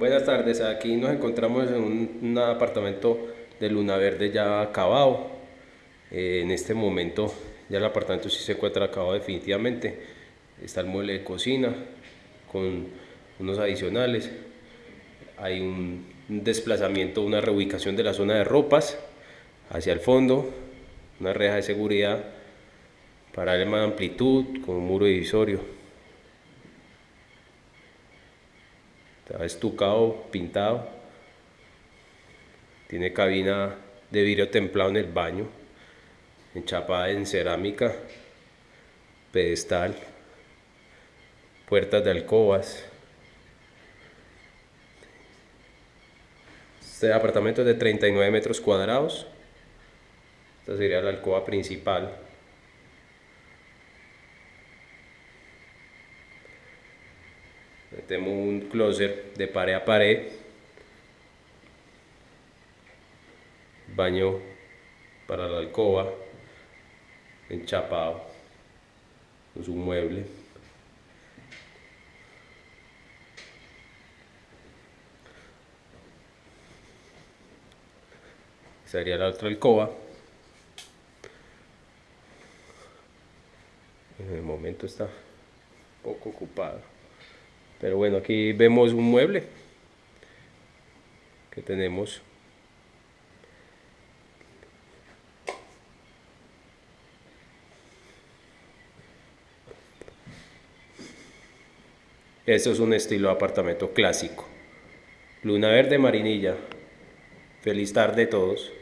Buenas tardes, aquí nos encontramos en un, apartamento de Luna Verde ya acabado. Eh, en este momento ya el apartamento sí se encuentra acabado definitivamente. Está el mueble de cocina con unos adicionales. Hay un, desplazamiento, una reubicación de la zona de ropas hacia el fondo, una reja de seguridad para darle más amplitud con un muro divisorio. Estucado, pintado, tiene cabina de vidrio templado en el baño, enchapada en cerámica, pedestal, puertas de alcobas. Este apartamento es de 39 metros cuadrados. Esta sería la alcoba principal. Metemos un closet de pared a pared baño para la alcoba enchapado. Con su mueble. Sería la otra alcoba. En el momento está poco ocupado pero bueno, aquí vemos un mueble que tenemos. Esto es un estilo apartamento clásico. Luna Verde Marinilla. Feliz tarde a todos.